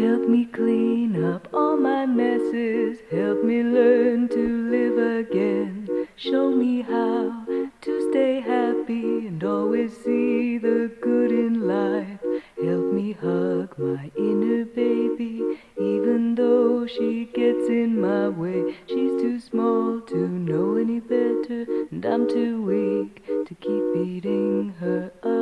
Help me clean up all my messes. Help me learn to live again. Show me how to stay happy and always see the good in life. Help me hug my inner baby, even though she gets in my way. She's too small to know any better, and I'm too weak to keep beating her up.